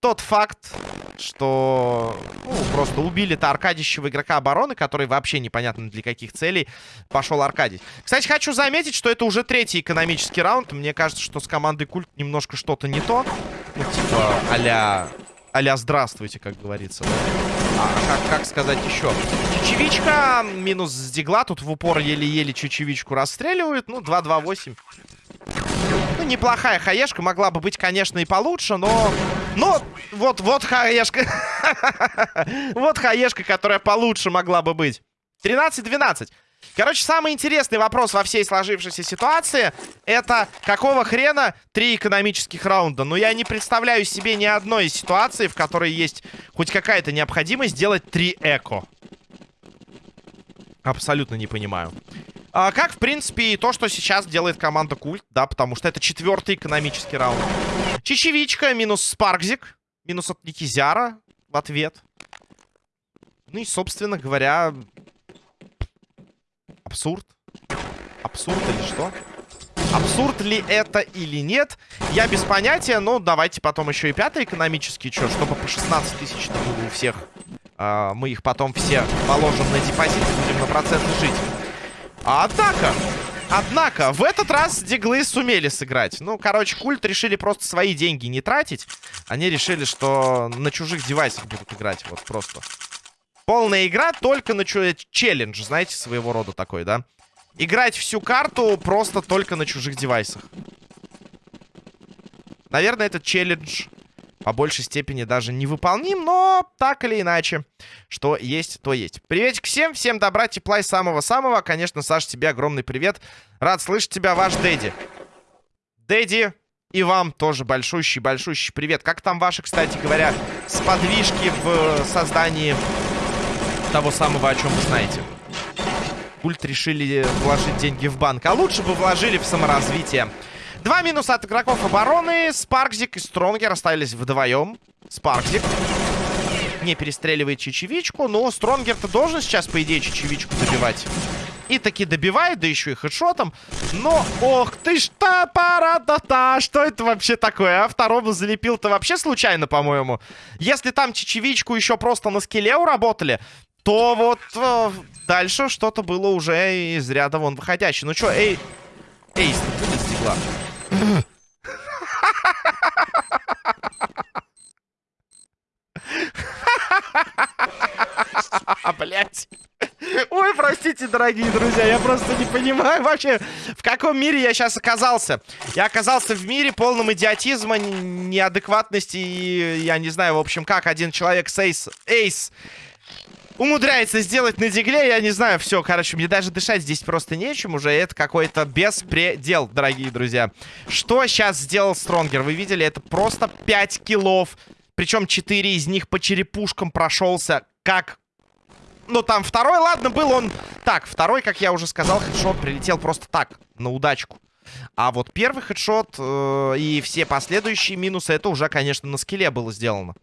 тот факт, что ну, просто убили-то Аркадищего игрока обороны, который вообще непонятно для каких целей пошел Аркадий. Кстати, хочу заметить, что это уже третий экономический раунд. Мне кажется, что с командой Культ немножко что-то не то. Ну, типа, а-ля... а здравствуйте, как говорится. А как, как сказать еще? Чечевичка минус с дигла. Тут в упор еле-еле чечевичку расстреливают. Ну, 2-2-8. Неплохая хаешка. Могла бы быть, конечно, и получше, но... Но вот, вот хаешка. вот хаешка, которая получше могла бы быть. 13-12. Короче, самый интересный вопрос во всей сложившейся ситуации это какого хрена три экономических раунда? Но ну, я не представляю себе ни одной ситуации, в которой есть хоть какая-то необходимость сделать три эко. Абсолютно не понимаю. А, как, в принципе, и то, что сейчас делает команда Культ, да, потому что это четвертый экономический раунд. Чечевичка минус Спаркзик, минус от Никизяра в ответ. Ну и, собственно говоря, абсурд. Абсурд или что? Абсурд ли это или нет, я без понятия, но давайте потом еще и пятый экономический, что, чтобы по 16 тысяч было у всех. А, мы их потом все положим на депозит, будем на проценты жить. Однако, однако, в этот раз диглы сумели сыграть. Ну, короче, культ решили просто свои деньги не тратить. Они решили, что на чужих девайсах будут играть. Вот просто. Полная игра только на челлендж, знаете, своего рода такой, да? Играть всю карту просто только на чужих девайсах. Наверное, этот челлендж по большей степени даже невыполним, но так или иначе, что есть, то есть. Приветик всем, всем добра, тепла и самого-самого. Конечно, Саша, тебе огромный привет. Рад слышать тебя, ваш Дэдди. Дэдди, и вам тоже большущий-большущий привет. Как там ваши, кстати говоря, сподвижки в создании того самого, о чем вы знаете? Культ решили вложить деньги в банк, а лучше бы вложили в саморазвитие. Два минуса от игроков обороны. Спаркзик и Стронгер остались вдвоем. Спаркзик не перестреливает чечевичку, но Стронгер-то должен сейчас, по идее, чечевичку добивать. И таки добивает, да еще и хедшотом. Но, ох ты ж та пара да та Что это вообще такое, а? Второму залепил-то вообще случайно, по-моему. Если там чечевичку еще просто на скеле уработали, то вот э, дальше что-то было уже из ряда вон выходящее. Ну что, эй... Эйс, будет стекла. Блять. Ой, простите, дорогие друзья, я просто не понимаю вообще, в каком мире я сейчас оказался. Я оказался в мире полном идиотизма, неадекватности и, я не знаю, в общем, как один человек с эйс, эйс умудряется сделать на дигле, я не знаю, все, короче, мне даже дышать здесь просто нечем уже, это какой-то беспредел, дорогие друзья. Что сейчас сделал Стронгер? Вы видели, это просто 5 киллов, причем 4 из них по черепушкам прошелся, как... Ну, там второй, ладно, был он... Так, второй, как я уже сказал, хедшот прилетел просто так, на удачку. А вот первый хедшот э, и все последующие минусы, это уже, конечно, на скеле было сделано.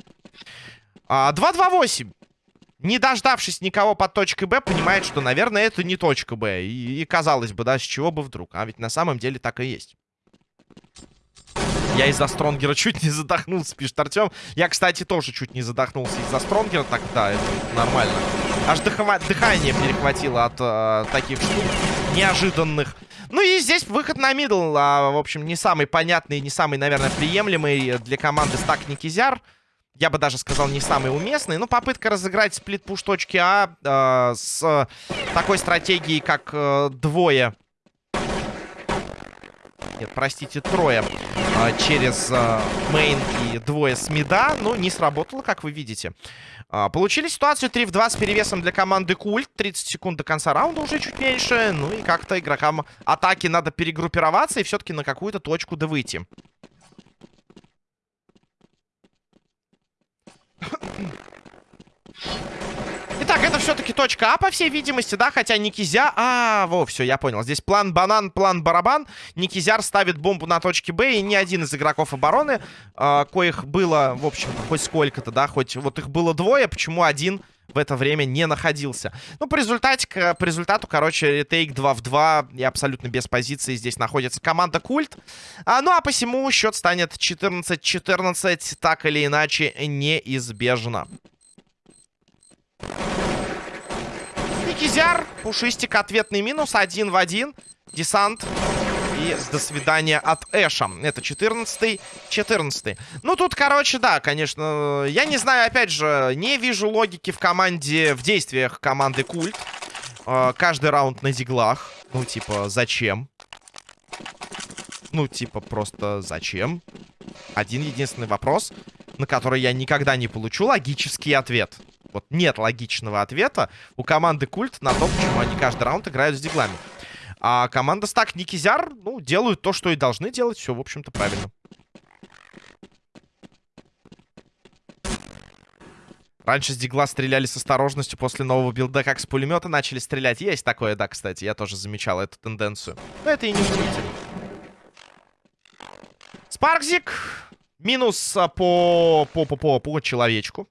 2-2-8. Не дождавшись никого под точкой Б, понимает, что, наверное, это не точка Б. И, и казалось бы, да, с чего бы вдруг. А ведь на самом деле так и есть. Я из-за Стронгера чуть не задохнулся, пишет Артем. Я, кстати, тоже чуть не задохнулся из-за Стронгера. Так, да, это нормально. Аж дыхова... дыхание перехватило от э, таких штук неожиданных. Ну и здесь выход на мидл. А, в общем, не самый понятный, не самый, наверное, приемлемый для команды стак Никизяр я бы даже сказал, не самый уместный. Но попытка разыграть сплит-пуш точки А э, с такой стратегией, как э, двое... Нет, простите, трое э, через э, мейн и двое с мида. Ну, не сработало, как вы видите. Э, получили ситуацию 3 в 2 с перевесом для команды Культ. 30 секунд до конца раунда уже чуть меньше. Ну и как-то игрокам атаки надо перегруппироваться и все-таки на какую-то точку да выйти. Итак, это все-таки точка А, по всей видимости, да? Хотя Никизя... А, во, все, я понял. Здесь план банан, план барабан. Никизяр ставит бомбу на точке Б, и ни один из игроков обороны, э, коих было, в общем хоть сколько-то, да, хоть вот их было двое, почему один в это время не находился. Ну, по, по результату, короче, ретейк 2 в 2 и абсолютно без позиции здесь находится команда Культ. А, ну, а посему счет станет 14-14, так или иначе, неизбежно. Никизяр, Пушистик, ответный минус, один в один. Десант и до свидания от Эша. Это 14-й, 14 Ну, тут, короче, да, конечно, я не знаю, опять же, не вижу логики в команде, в действиях команды Культ. Э, каждый раунд на диглах. Ну, типа, зачем? Ну, типа, просто зачем? Один единственный вопрос, на который я никогда не получу логический ответ. Вот нет логичного ответа у команды Культ на то, почему они каждый раунд играют с диглами. А команда Стак Никизяр, ну, делают то, что и должны делать. Все, в общем-то, правильно. Раньше с дигла стреляли с осторожностью, после нового билда как с пулемета начали стрелять. Есть такое, да, кстати, я тоже замечал эту тенденцию. Но это и не удивительно. Спаркзик. Минус а, по, по, по, по, по человечку.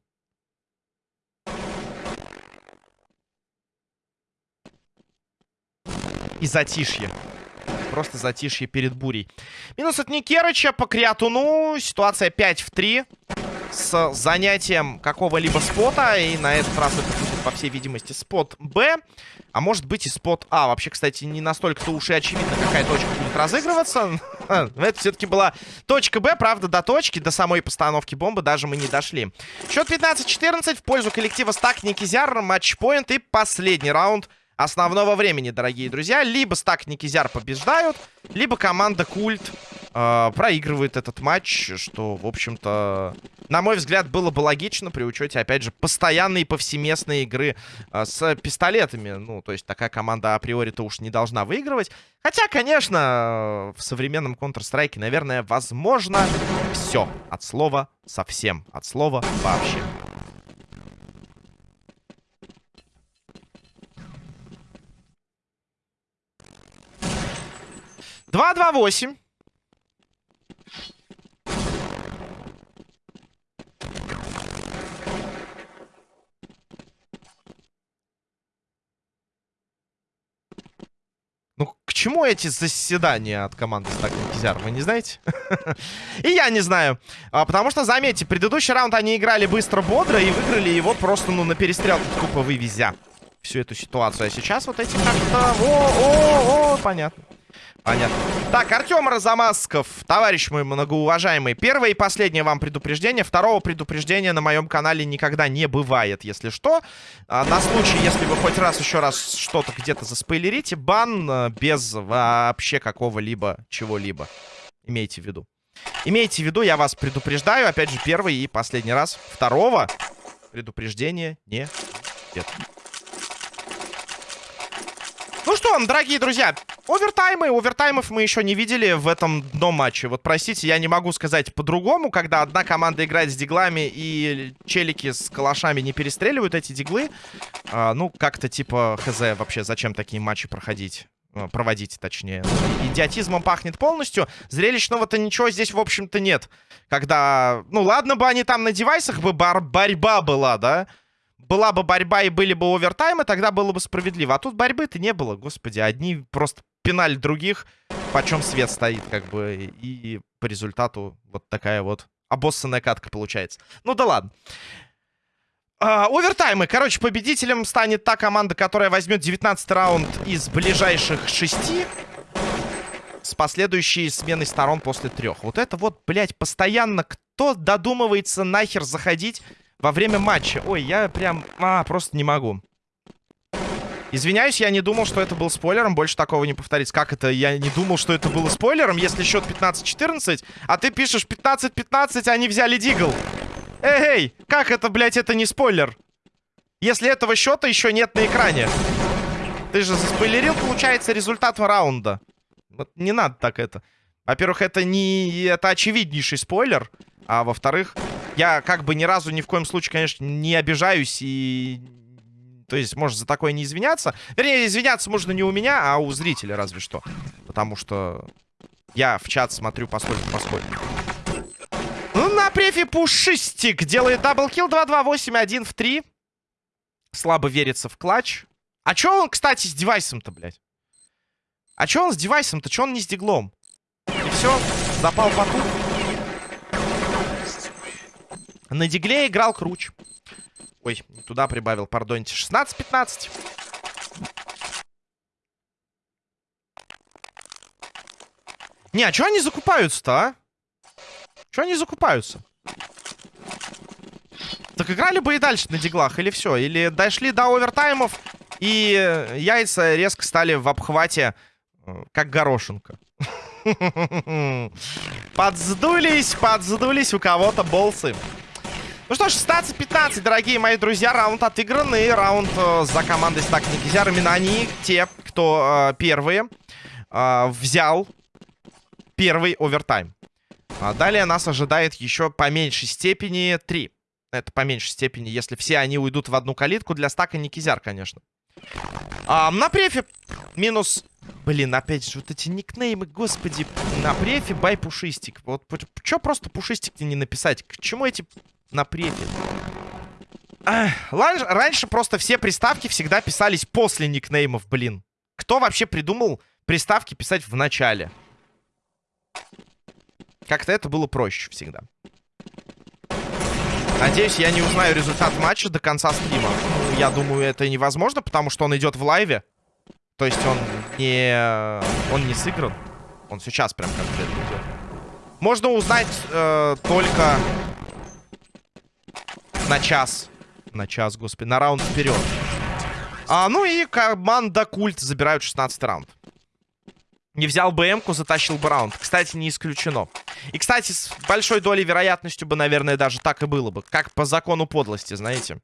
И затишье. Просто затишье перед бурей. Минус от Никерыча по Криатуну. Ситуация 5 в 3. С занятием какого-либо спота. И на этот раз это будет, по всей видимости, спот Б. А может быть и спот А. Вообще, кстати, не настолько-то уж и очевидно, какая точка будет разыгрываться. Это все-таки была точка Б. Правда, до точки, до самой постановки бомбы даже мы не дошли. Счет 15-14 в пользу коллектива Стак Никизяр. Матчпоинт и последний раунд – основного времени, дорогие друзья. Либо стак Никизяр побеждают, либо команда Культ э, проигрывает этот матч, что, в общем-то, на мой взгляд, было бы логично при учете, опять же, постоянной повсеместной игры э, с пистолетами. Ну, то есть такая команда априори-то уж не должна выигрывать. Хотя, конечно, в современном Counter-Strike, наверное, возможно все. От слова совсем. От слова вообще. Два, два, восемь. Ну, к чему эти заседания от команды Стак Кизяр, вы не знаете? и я не знаю. А, потому что, заметьте, предыдущий раунд они играли быстро-бодро и выиграли его просто, ну, на перестрелку, тупо вывезя всю эту ситуацию. А сейчас вот эти как-то... О, о, о, понятно. Понятно. Так, Артем Разамасков, товарищ мой многоуважаемый. Первое и последнее вам предупреждение. Второго предупреждения на моем канале никогда не бывает, если что. А, на случай, если вы хоть раз еще раз что-то где-то заспойлерите, бан а, без вообще какого-либо чего-либо. Имейте в виду. Имейте в виду, я вас предупреждаю. Опять же, первый и последний раз. Второго предупреждения не нет. Ну что, дорогие друзья, овертаймы. Овертаймов мы еще не видели в этом дном матче. Вот, простите, я не могу сказать по-другому, когда одна команда играет с диглами и челики с калашами не перестреливают эти диглы. А, ну, как-то типа, хз, вообще, зачем такие матчи проходить? А, проводить, точнее. Идиотизмом пахнет полностью. Зрелищного-то ничего здесь, в общем-то, нет. Когда... Ну, ладно бы они там на девайсах бы бар борьба была, да? Была бы борьба и были бы овертаймы, тогда было бы справедливо. А тут борьбы-то не было, господи. Одни просто пинали других, почем свет стоит, как бы. И по результату вот такая вот обоссанная катка получается. Ну да ладно. А, овертаймы. Короче, победителем станет та команда, которая возьмет 19 раунд из ближайших шести. С последующей сменой сторон после трех. Вот это вот, блядь, постоянно кто додумывается нахер заходить во время матча. Ой, я прям... А, просто не могу. Извиняюсь, я не думал, что это был спойлером. Больше такого не повторится. Как это? Я не думал, что это было спойлером, если счет 15-14, а ты пишешь 15-15, они взяли дигл. Эй, эй, как это, блядь, это не спойлер? Если этого счета еще нет на экране. Ты же заспойлерил, получается, результат раунда. Вот не надо так это. Во-первых, это не... Это очевиднейший спойлер. А во-вторых, я как бы ни разу ни в коем случае, конечно, не обижаюсь и... То есть, может, за такое не извиняться. Вернее, извиняться можно не у меня, а у зрителя разве что. Потому что я в чат смотрю поскольку поскольку. Ну, на префе Пушистик делает даблкил 2-2-8-1 в 3. Слабо верится в клатч. А чё он, кстати, с девайсом-то, блядь? А чё он с девайсом-то? Чё он не с диглом? И все, запал по тут. На дигле играл Круч. Ой, туда прибавил, пардоньте. 16-15. Не, а что они закупаются-то, а? Что они закупаются? Так играли бы и дальше на диглах, или все? Или дошли до овертаймов, и яйца резко стали в обхвате, э, как горошинка. Подздулись, подздулись у кого-то болсы. Ну что ж, 16-15, дорогие мои друзья, раунд отыгранный. Раунд э, за командой Стак Никизяр. Именно они, те, кто э, первые, э, взял первый овертайм. А далее нас ожидает еще по меньшей степени 3. Это по меньшей степени, если все они уйдут в одну калитку. Для стака Никизяр, конечно. А, на префе минус... Блин, опять же, вот эти никнеймы, господи. На префе бай пушистик. Вот что просто пушистик не написать? К чему эти на префе. Раньше просто все приставки всегда писались после никнеймов, блин. Кто вообще придумал приставки писать в начале? Как-то это было проще всегда. Надеюсь, я не узнаю результат матча до конца стрима. Я думаю, это невозможно, потому что он идет в лайве. То есть он не... Он не сыгран. Он сейчас прям конкретно идет. Можно узнать э, только на час. На час, господи. На раунд вперед. А, ну и команда Культ забирают 16 раунд. не взял бы М-ку, затащил бы раунд. Кстати, не исключено. И, кстати, с большой долей вероятностью бы, наверное, даже так и было бы. Как по закону подлости, знаете.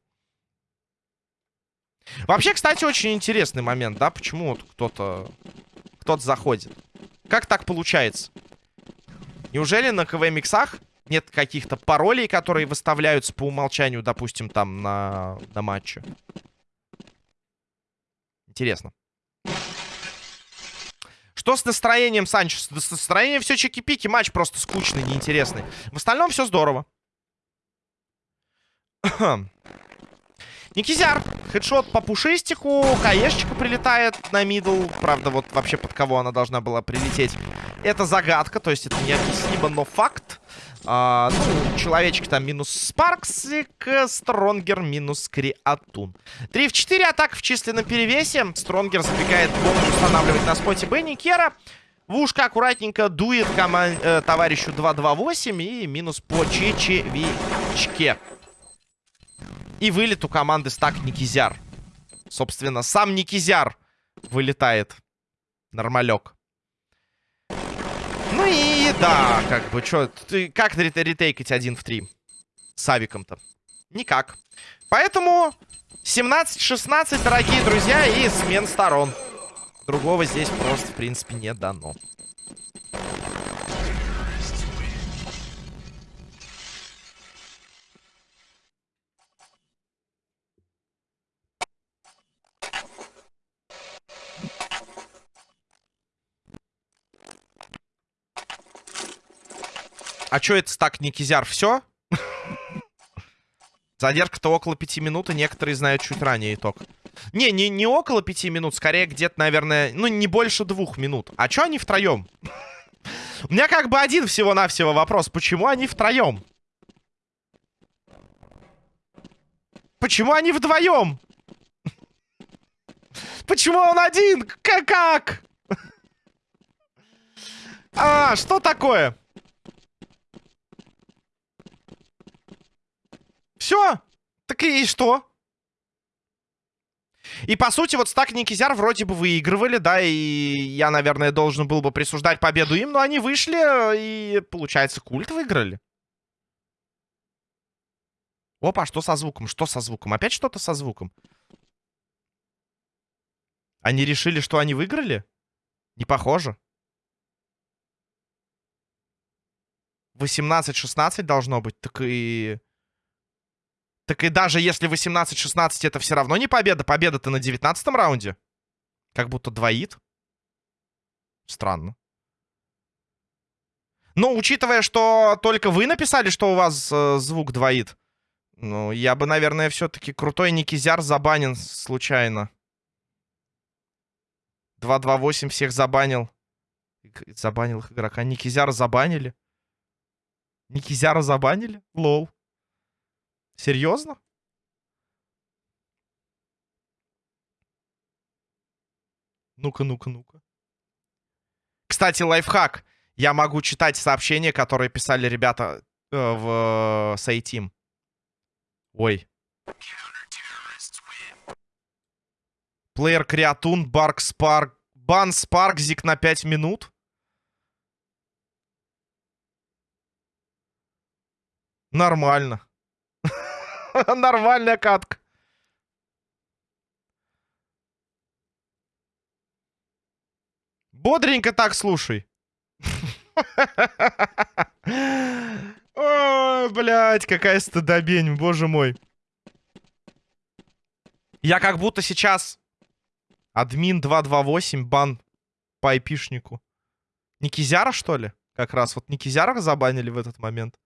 Вообще, кстати, очень интересный момент, да? Почему вот кто-то кто-то заходит? Как так получается? Неужели на КВ-миксах нет каких-то паролей, которые выставляются по умолчанию, допустим, там на, на матче? Интересно. Что с настроением, Санчо? С настроением все чики-пики. Матч просто скучный, неинтересный. В остальном все здорово. Никизяр. Хедшот по пушистику. Каешечка прилетает на мидл. Правда, вот вообще под кого она должна была прилететь. Это загадка, то есть это необъяснимо, но факт. А, ну, человечек там минус Спарксик, Стронгер минус Криатун. 3 в 4 атак в численном перевесе. Стронгер забегает бомбу устанавливать на споте Бенни Кера. В ушко аккуратненько дует коман э, товарищу 2-2-8 и минус по чечевичке. И вылет у команды стак Никизяр. Собственно, сам Никизяр вылетает. Нормалек. Ну и да, как бы, что, ты как ретейкать один в три с авиком-то? Никак. Поэтому 17-16, дорогие друзья, и смен сторон. Другого здесь просто, в принципе, не дано. А что это так, Никизяр, все? Задержка-то около пяти минут, и некоторые знают чуть ранее итог. Не, не, не около пяти минут, скорее где-то, наверное, ну, не больше двух минут. А что они втроем? У меня как бы один всего-навсего вопрос. Почему они втроем? Почему они вдвоем? Почему он один? Как? как? А, что такое? Все. Так и что? И, по сути, вот стак Никизяр вроде бы выигрывали, да, и я, наверное, должен был бы присуждать победу им, но они вышли, и, получается, культ выиграли. Опа, что со звуком? Что со звуком? Опять что-то со звуком? Они решили, что они выиграли? Не похоже. 18-16 должно быть, так и... Так и даже если 18-16 это все равно не победа, победа-то на 19 раунде. Как будто двоит. Странно. Но учитывая, что только вы написали, что у вас э, звук двоит, ну, я бы, наверное, все-таки крутой Никизяр забанен случайно. 228 всех забанил. Забанил их игрока. Никизяра забанили. Никизяра забанили? Лол. Серьезно? Ну-ка, ну-ка, ну-ка. Кстати, лайфхак. Я могу читать сообщения, которые писали ребята э, в э, Сайтим. Ой. Плеер Креатун, Барк Спарк. Бан Спаркзик на 5 минут. Нормально. Нормальная катка. Бодренько так слушай. Ой, блядь, какая стыдобень, боже мой. Я как будто сейчас админ 228 бан по айпишнику. Никизяра, что ли? Как раз вот Никизяра забанили в этот момент.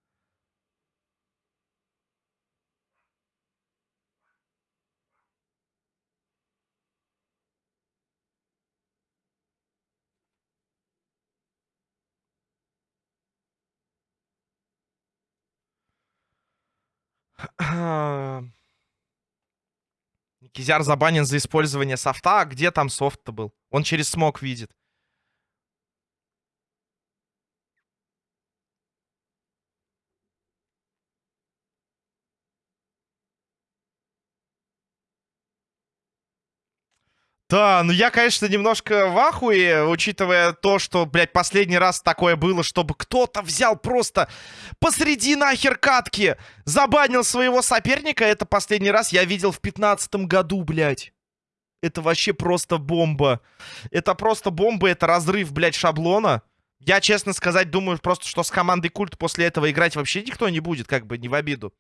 Кизяр забанен за использование софта. А где там софт-то был? Он через смог видит. Да, ну я, конечно, немножко в ахуе, учитывая то, что, блядь, последний раз такое было, чтобы кто-то взял просто посреди нахер катки, забанил своего соперника. Это последний раз я видел в пятнадцатом году, блядь. Это вообще просто бомба. Это просто бомба, это разрыв, блядь, шаблона. Я, честно сказать, думаю просто, что с командой Культ после этого играть вообще никто не будет, как бы, не в обиду.